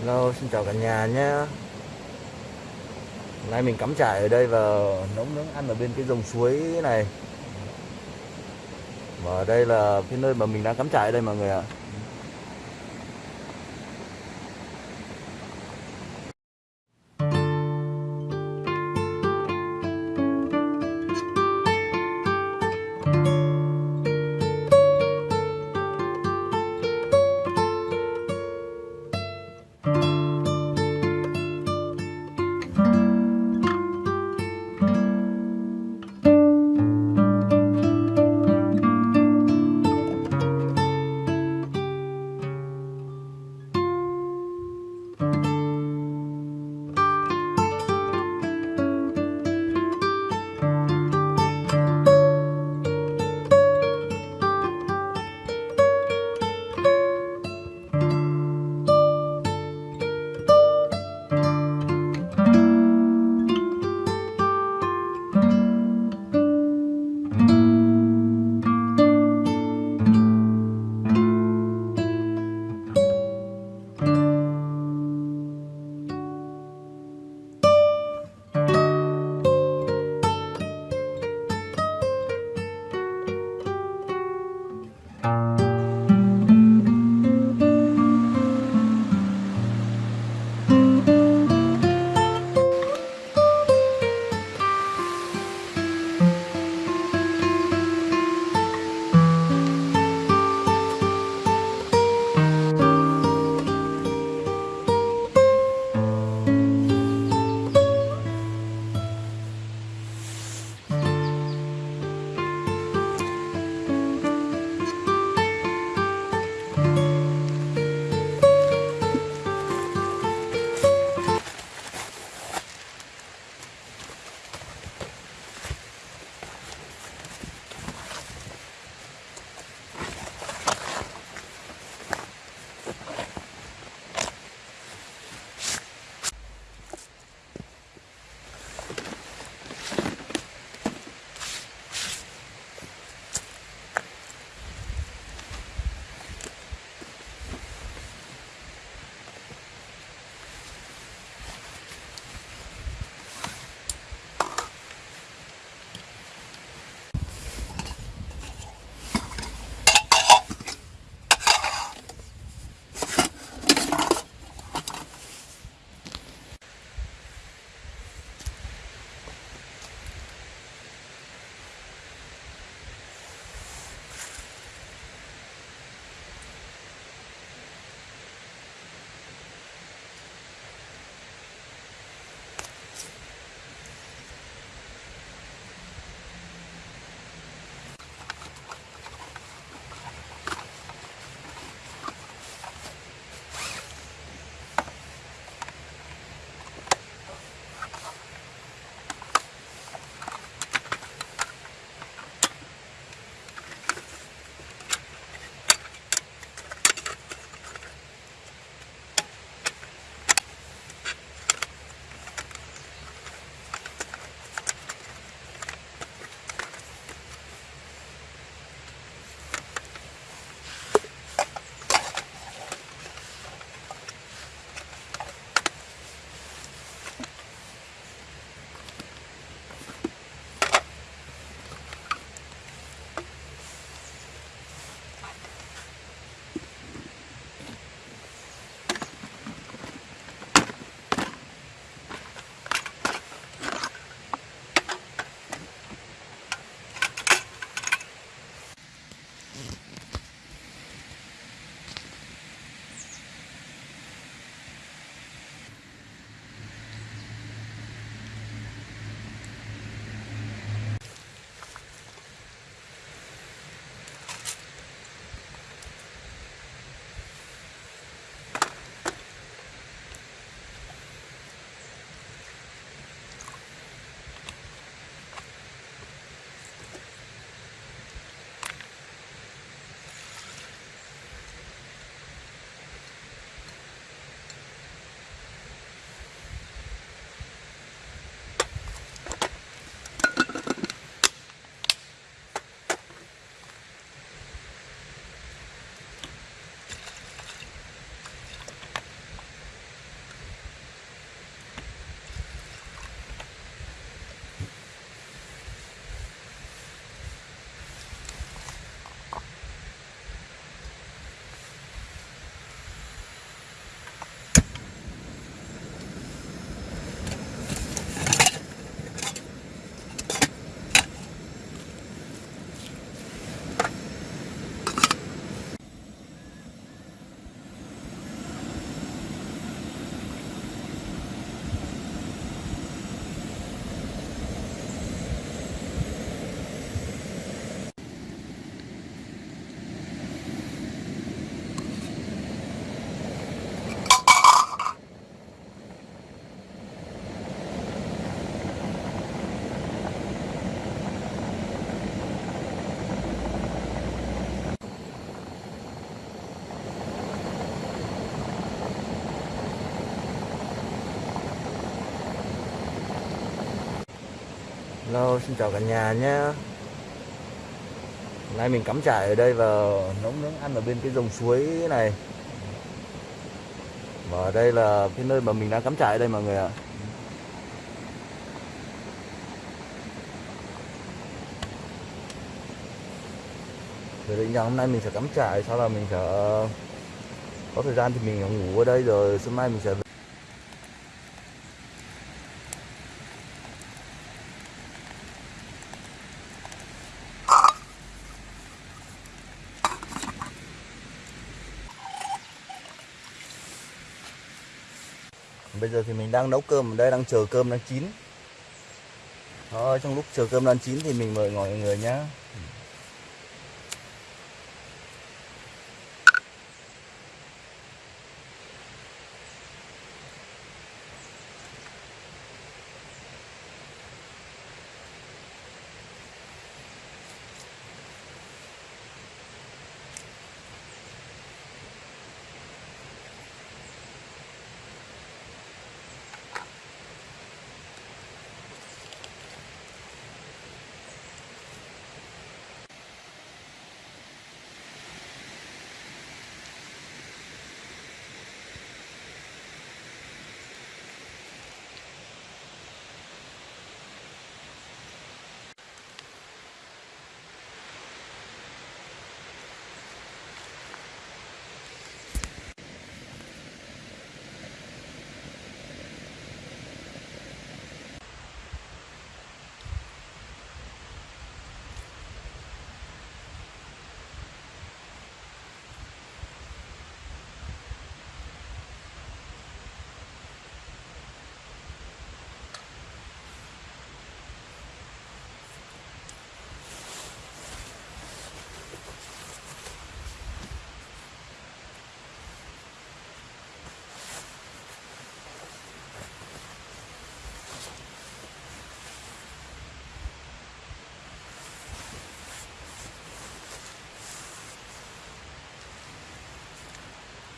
Hello, xin chào cả nhà nhé. Hôm nay mình cắm trại ở đây và nấu nướng ăn ở bên cái dòng suối này. Và ở đây là cái nơi mà mình đang cắm trại ở đây mọi người ạ. Hello, xin chào cả nhà nhé. Hôm nay mình cắm trại ở đây và nấu nướng ăn ở bên cái dòng suối này. Và đây là cái nơi mà mình đang cắm trại đây mọi người ạ. Rồi định rằng hôm nay mình sẽ cắm trại Sau là mình sẽ có thời gian thì mình ngủ ở đây rồi Sáng mai mình sẽ bây giờ thì mình đang nấu cơm ở đây đang chờ cơm đang chín. Đó, trong lúc chờ cơm đang chín thì mình mời mọi người nhé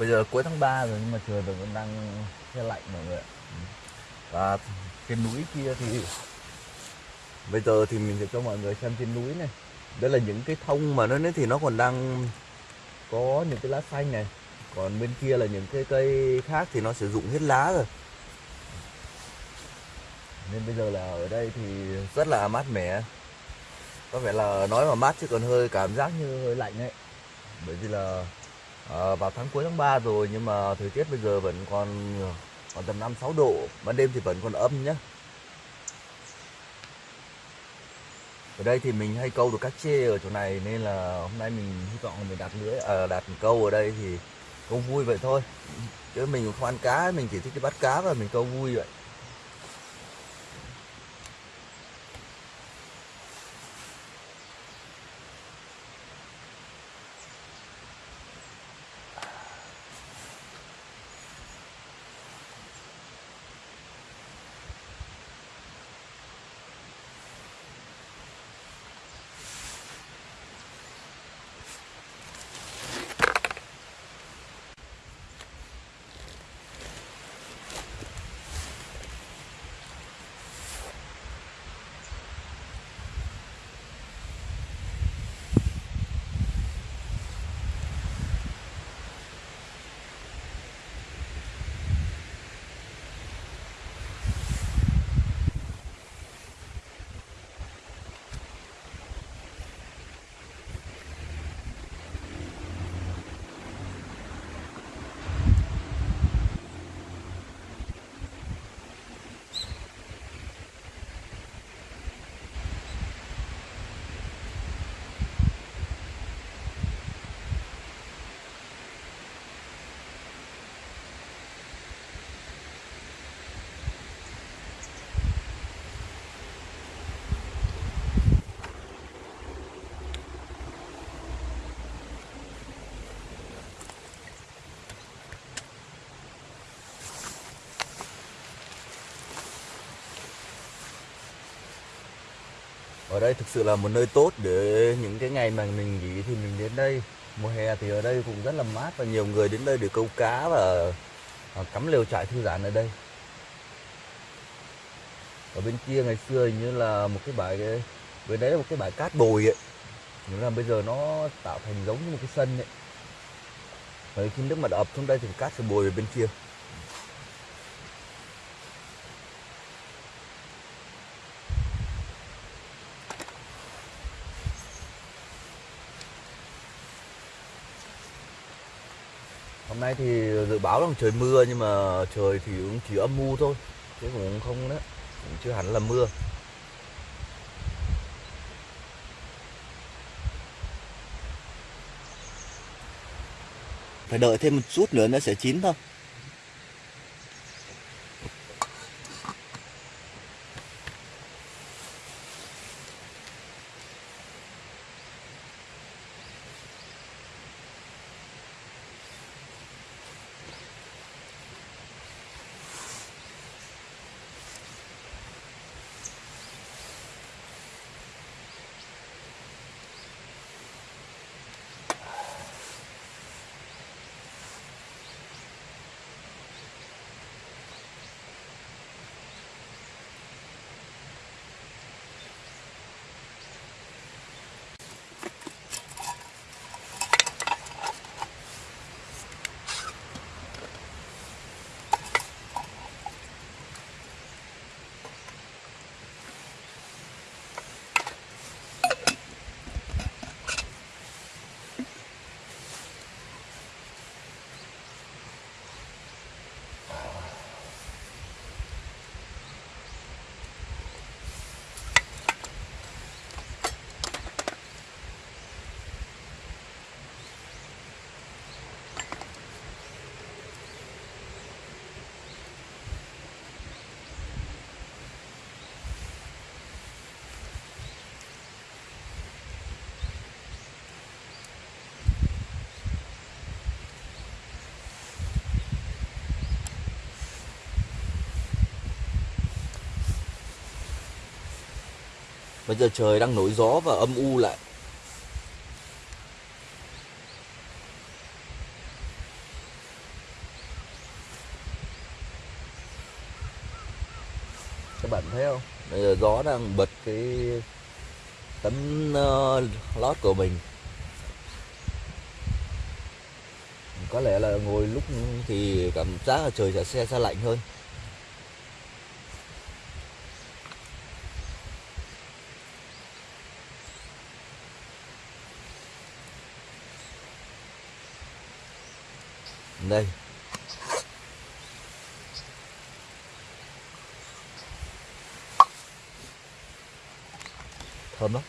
bây giờ cuối tháng 3 rồi, nhưng mà trời vẫn đang xe lạnh mọi người ạ. Và trên núi kia thì bây giờ thì mình sẽ cho mọi người xem trên núi này. Đây là những cái thông mà nó thì nó còn đang có những cái lá xanh này. Còn bên kia là những cái cây khác thì nó sử dụng hết lá rồi. Nên bây giờ là ở đây thì rất là mát mẻ. Có vẻ là nói mà mát chứ còn hơi cảm giác như hơi lạnh đấy bởi vì là à, vào tháng cuối tháng 3 rồi nhưng mà thời tiết bây giờ vẫn còn còn tầm 5 6 độ, ban đêm thì vẫn còn âm nhá Ở đây thì mình hay câu được các chê ở chỗ này nên là hôm nay mình hy vọng mình đặt lưới à, đặt câu ở đây thì câu vui vậy thôi. Chứ mình không ăn cá, mình chỉ thích đi bắt cá và mình câu vui vậy. Ở đây thực sự là một nơi tốt để những cái ngày mà mình nghỉ thì mình đến đây. Mùa hè thì ở đây cũng rất là mát và nhiều người đến đây để câu cá và à, cắm lều trại thư giãn ở đây. Ở bên kia ngày xưa hình như là một cái bãi bên đấy là một cái bãi cát bồi ấy. Nghĩa là bây giờ nó tạo thành giống như một cái sân ấy. Đấy, khi nước mặt ập xuống đây thì cát sẽ bồi về bên kia. Hôm nay thì dự báo là trời mưa nhưng mà trời thì cũng chỉ âm u thôi, chứ cũng không đó cũng chưa hẳn là mưa. Phải đợi thêm một chút nữa nó sẽ chín thôi. Bây giờ trời đang nổi gió và âm u lại. Các bạn thấy không? Bây giờ gió đang bật cái tấm uh, lót của mình. Có lẽ là ngồi lúc thì cảm giác là trời sẽ xe sẽ lạnh hơn. Đây. Thơm lắm.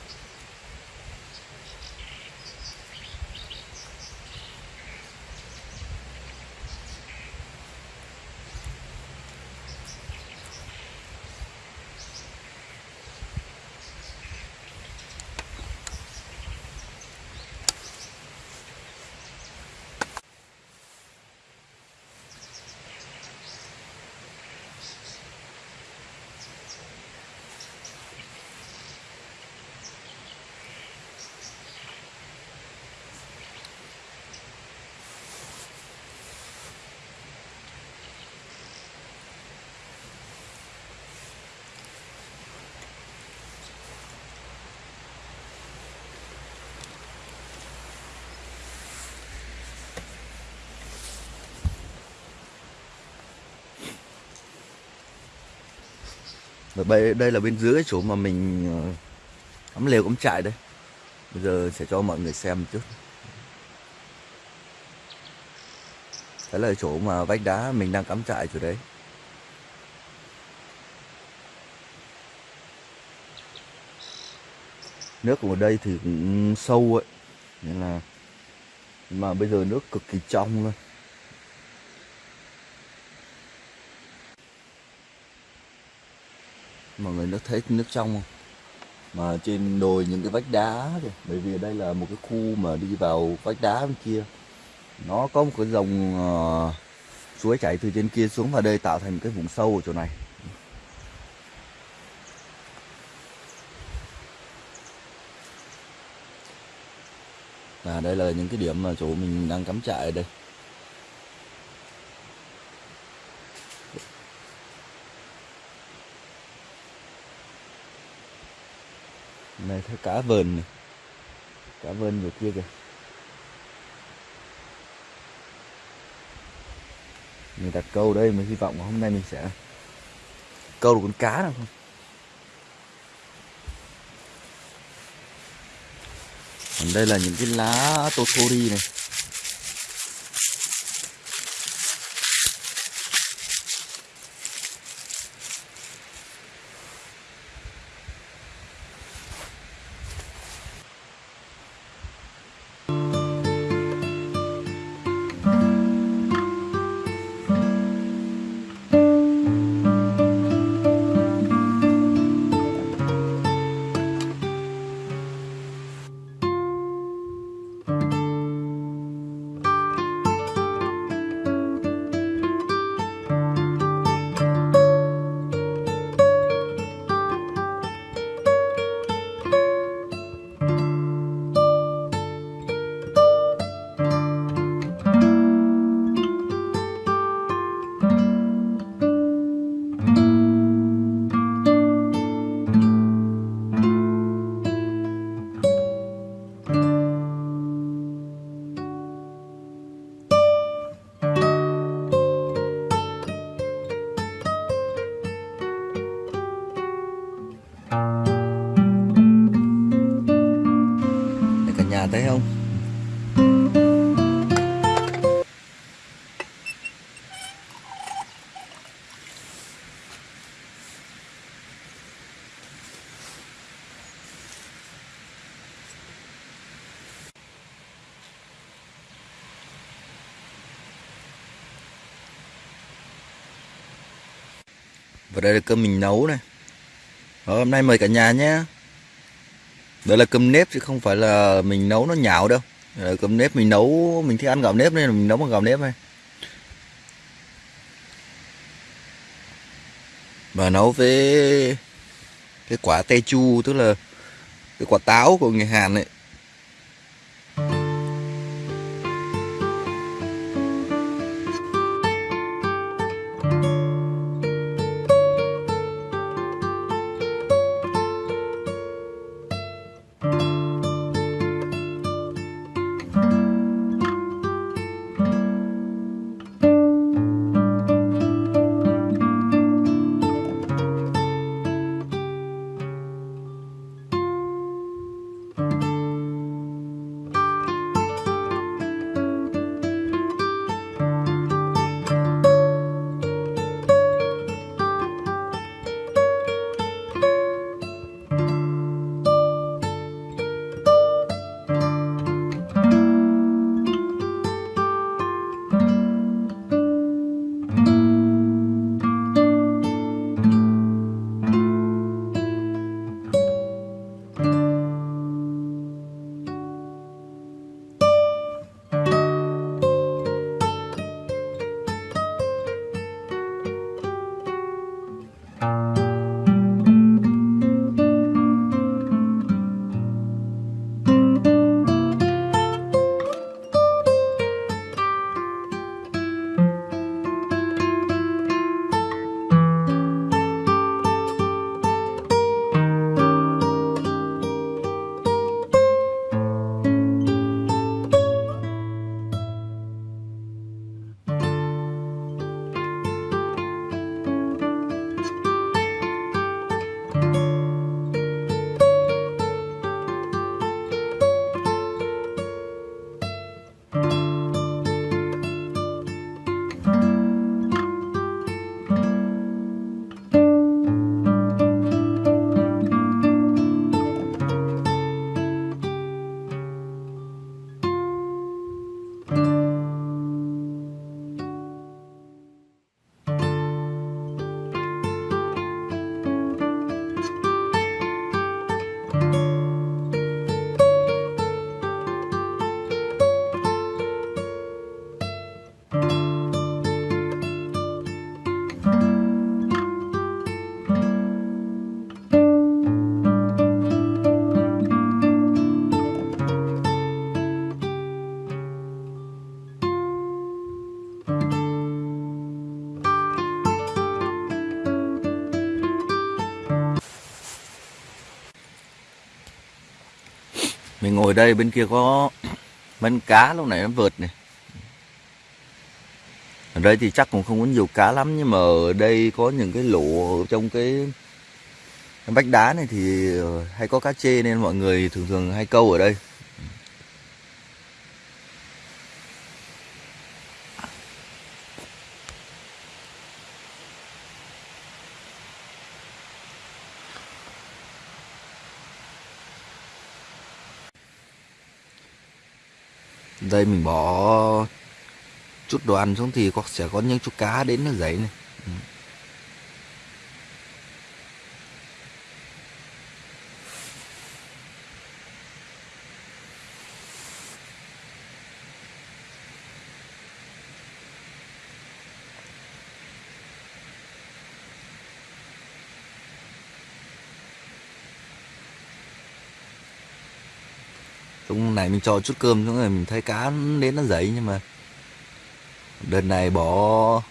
Và đây, đây là bên dưới cái chỗ mà mình ờ, cắm lều cắm trại đây. Bây giờ sẽ cho mọi người xem một chút. Đấy là chỗ mà vách đá mình đang cắm trại chỗ đấy. Nước ở đây thì cũng sâu ấy Nên là Mà bây giờ nước cực kỳ trong luôn. Mọi người nó thấy nước trong không? Mà trên đồi những cái vách đá kìa. Bởi vì đây là một cái khu mà đi vào vách đá bên kia. Nó có một cái dòng uh, suối chảy từ trên kia xuống vào đây tạo thành cái vùng sâu ở chỗ này. Và đây là những cái điểm mà chỗ mình đang cắm trại ở đây. Này, thấy cá vờn này. Cá vờn ở kia kìa. Mình đặt câu đây mình hy vọng hôm nay mình sẽ câu được con cá nào không? Còn đây là những cái lá totori này. Và đây là cơm mình nấu này. Đó, hôm nay mời cả nhà nhé. Đây là cơm nếp chứ không phải là mình nấu nó nhão đâu. Đây là cơm nếp mình nấu Mình thích ăn gạo nếp nên là mình nấu bằng gạo nếp này Và nấu với Cái quả tê chu Tức là cái quả táo của người Hàn ấy. Ở ngồi đây bên kia có mấy cá, lúc này nó vượt này ở đây thì chắc cũng không có nhiều cá lắm, nhưng mà ở đây có những cái lỗ ở trong cái bách vách đá này thì ờ, hay có cá chê nên mọi người thường thường hay câu ở đây. Đây mình bỏ chút đồ ăn xuống thì có sẽ có những chú cá đến nó dậy này. Ừ. cho chút cơm, xong rồi mình thấy cá đến nó dậy, nhưng mà đợt này bỏ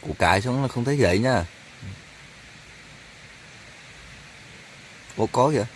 củ cải xuống là không thấy dậy nha. Ủa, có kìa.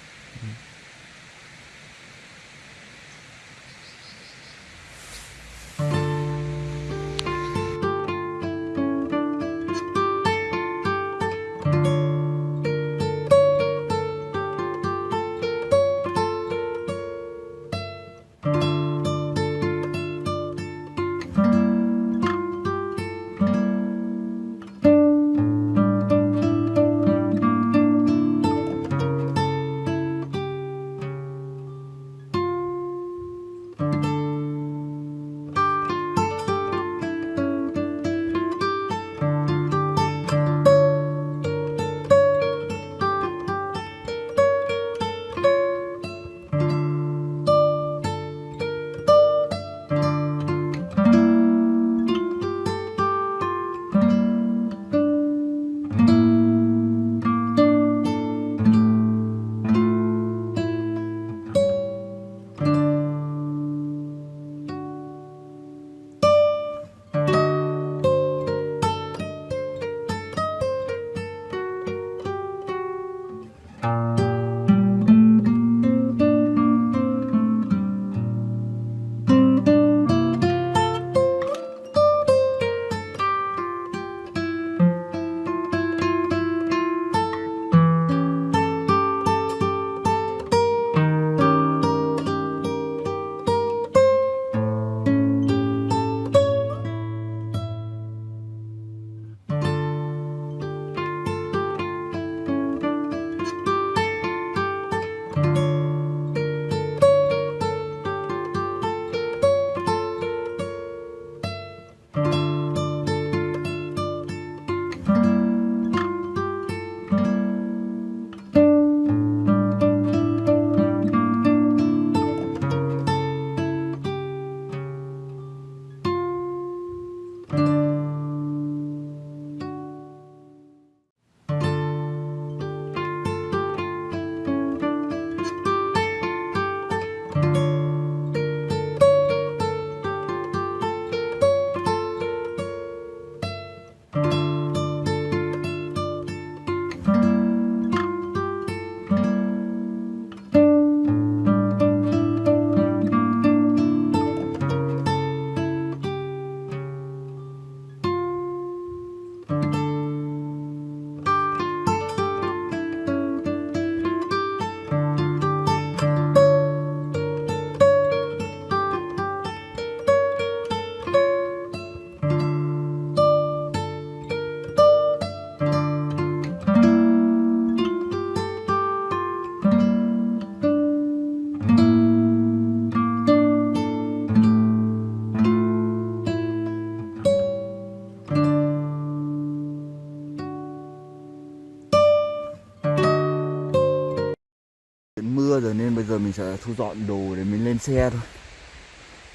Mưa rồi nên bây giờ mình sẽ thu dọn đồ để mình lên xe thôi.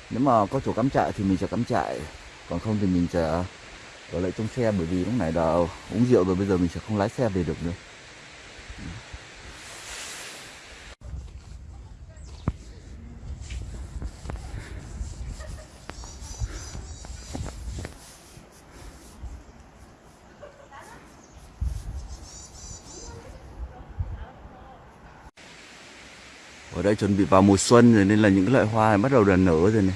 Nếu mà có chỗ cắm trại thì mình sẽ cắm trại, còn không thì mình sẽ ở lại trong xe bởi vì lúc này đã uống rượu rồi, bây giờ mình sẽ không lái xe về được nữa. Chuẩn bị vào mùa xuân rồi, nên là những loại hoa này bắt đầu là nở rồi này.